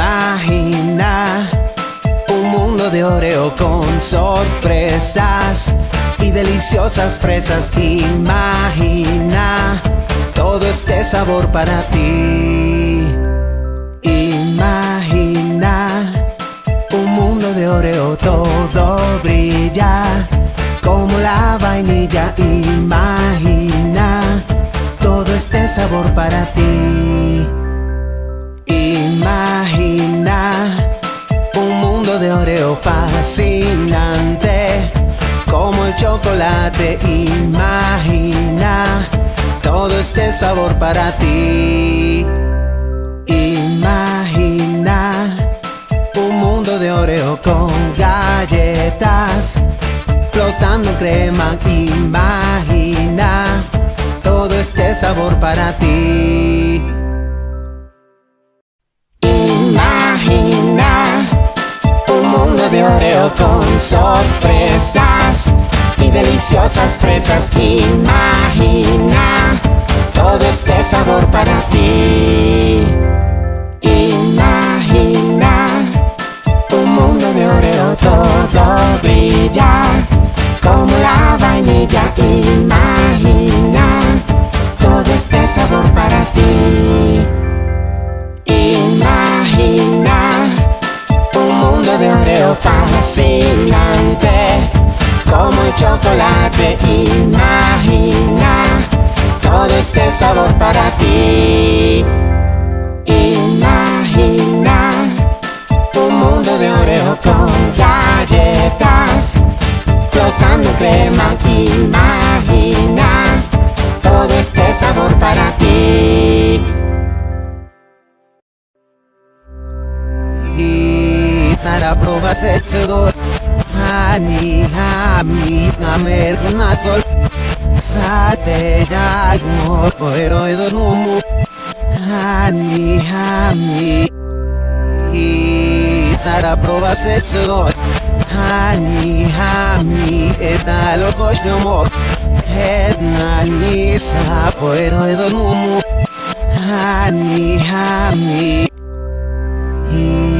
Imagina un mundo de Oreo con sorpresas y deliciosas fresas. Imagina todo este sabor para ti. Imagina un mundo de Oreo, todo brilla como la vainilla. Imagina todo este sabor para ti. Oreo fascinante como el chocolate. Imagina todo este sabor para ti. Imagina un mundo de Oreo con galletas flotando crema. Imagina todo este sabor para ti. De Oreo con sorpresas y deliciosas fresas. Imagina todo este sabor para ti. Imagina un mundo de Oreo, todo brilla como la vainilla. Imagina todo este sabor para ti. Imagina mundo de Oreo fascinante como el chocolate. Imagina todo este sabor para ti. Imagina un mundo de Oreo con galletas flotando crema. Imagina todo este sabor para ti. Tara proba zetxe dut Hani hamit gamerten atol Zate jak moko ero edo numu. Hani hamit Gitarra proba zetxe dut Hani hamit eta loko esnomok Edna niza foero edo numu. Hani hamit Gitarra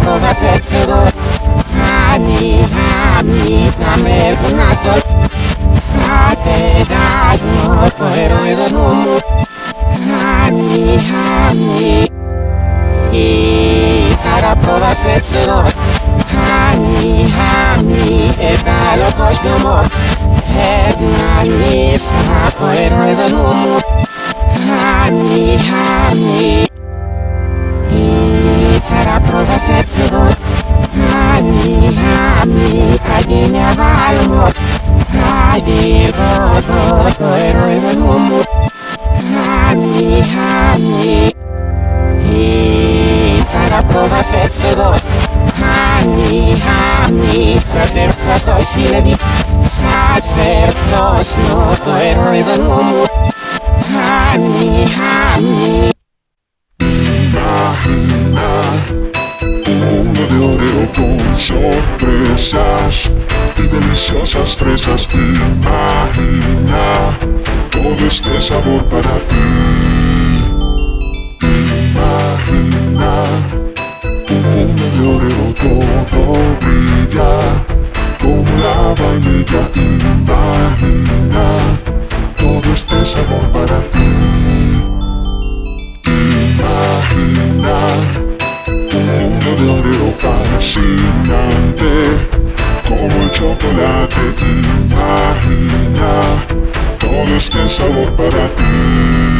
I para prova setsedo Hani hami Sa serca soy siledi Sa sercos no Toero edo numu Hani hami I para prova setsedo Hani hami Namer kunatol Sa te dagno Toero edo numu Hani hami I para prova setsedo Hani hami Eta lo koshno mo serca soy siledi Sa sercos no Toero edo numu Hani hami Imagina un mundo de Oreo con sorpresas y deliciosas fresas. Imagina todo este sabor para ti. Imagina un mundo de Oreo todo brilla como la vainilla. Imagina todo este sabor para ti. Imagina un mundo de Oreo fascinante como el chocolate. Imagina todo este sabor para ti.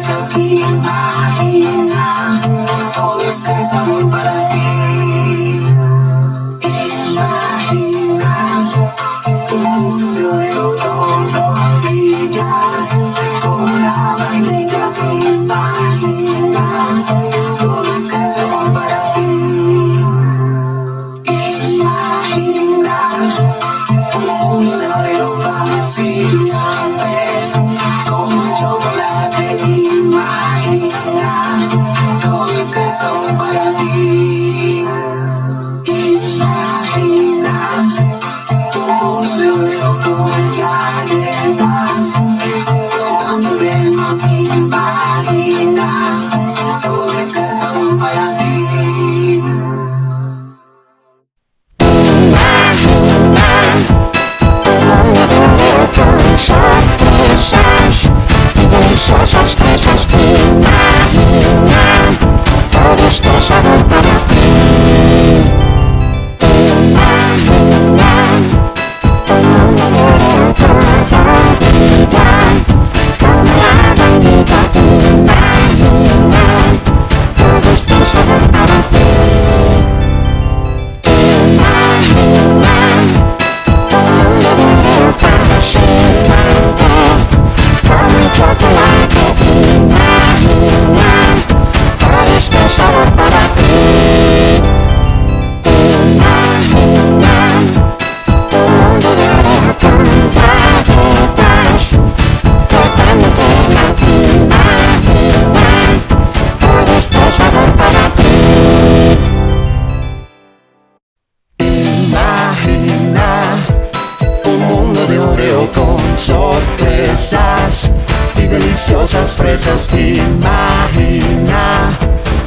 fresas Imagina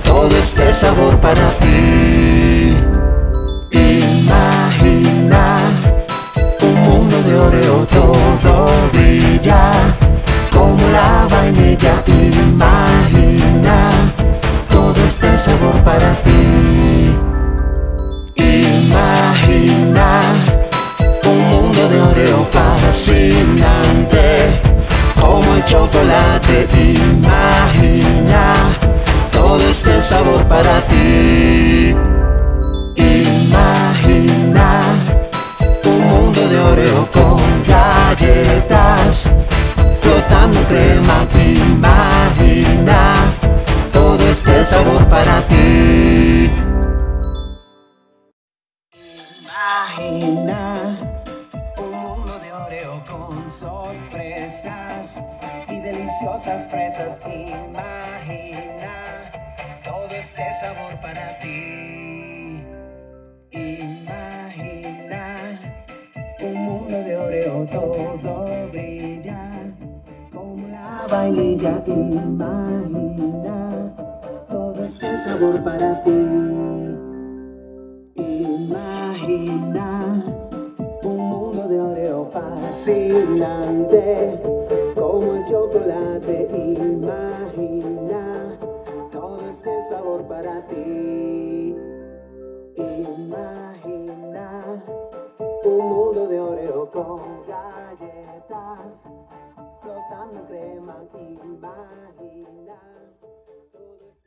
todo este sabor para ti sabor para ti sabor para ti. Imagina un mundo de oreo fascinante como el chocolate. Imagina todo este sabor para ti. Imagina un mundo de oreo con galletas flotando crema. Imagina todo este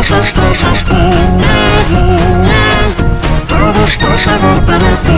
deliciosas fresas Imagina todo este sabor para ti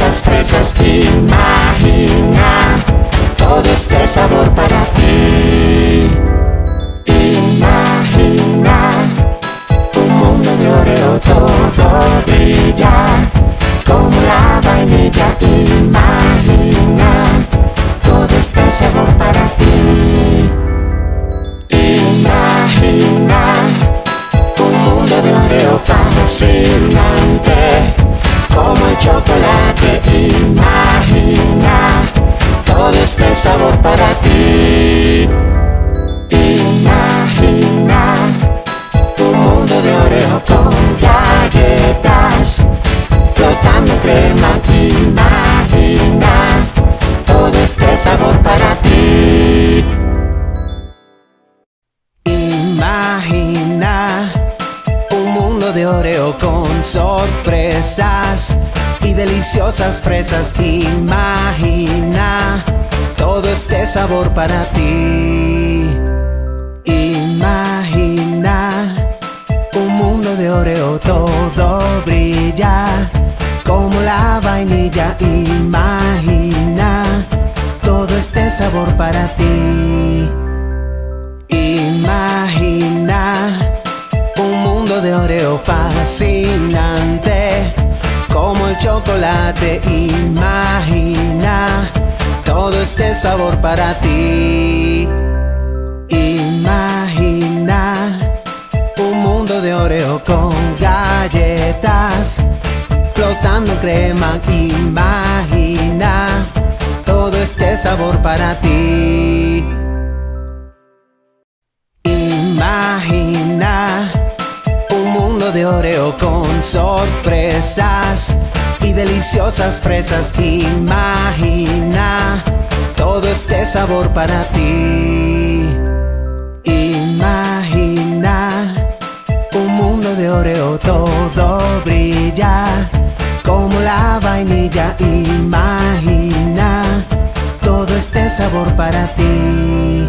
deliciosas fresas. Imagina todo este sabor para ti. Imagina un mundo de oreo todo brilla como la vainilla. Imagina sabor para ti. Imagina un mundo de oreo con galletas flotando crema. Imagina todo este sabor para ti. Imagina un mundo de Oreo con sorpresas y deliciosas fresas. Imagina todo este sabor para ti. Imagina un mundo de Oreo todo brilla como la vainilla. Imagina todo este sabor para ti. Imagina un mundo de Oreo fascinante como el chocolate. Imagina todo este sabor para ti. Imagina un mundo de Oreo con galletas flotando crema. Imagina todo este sabor para ti. Imagina un mundo de Oreo con sorpresas deliciosas fresas. Imagina todo este sabor para ti. Imagina un mundo de Oreo todo brilla como la vainilla. Imagina todo este sabor para ti.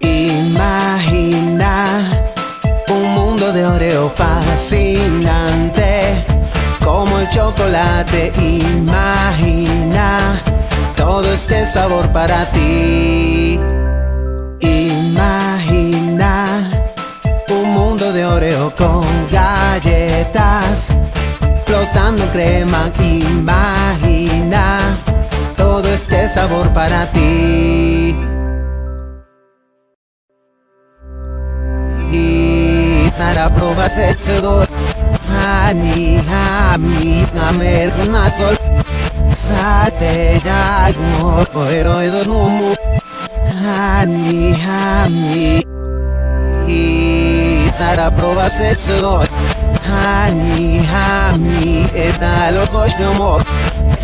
Imagina un mundo de Oreo fascinante como el chocolate. Imagina todo este sabor para ti. Imagina un mundo de Oreo con galletas flotando crema. Imagina todo este sabor para ti. Y para pruebas Anihami na mergnatol satenago pero he do nu Anihami hi tara pruebas etzodor Anihami en alo kochno mo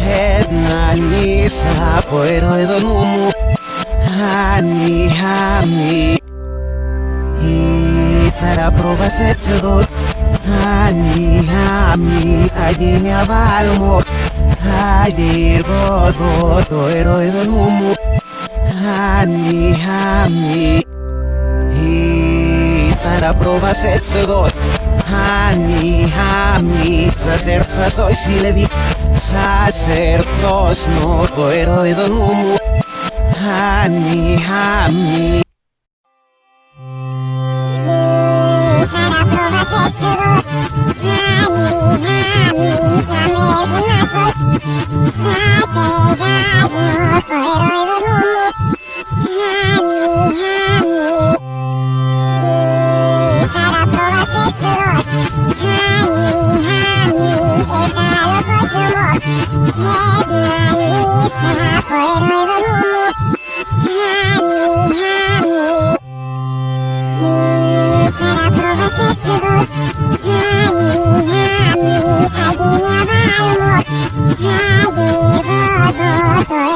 hebnani esha pero he do nu Anihami hi tara pruebas etzodor para pruebas hechedor Hani hami ajinya balmo Hadir godo toero edonumu Hani hami Y para pruebas hechedor Hani hami Sacerza soy si le di. Sacerdos no toero edonumu Hani hami 那一刻的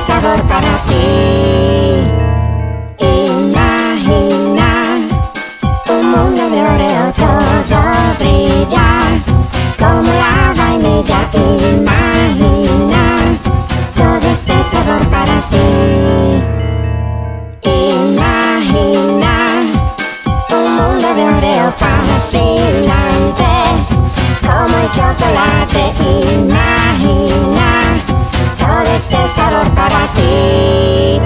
sabor para ti. Imagina un mundo de Oreo, todo brilla como la vainilla. Imagina todo este sabor para ti. Imagina un mundo de Oreo fascinante como el chocolate. Imagina este sabor para ti.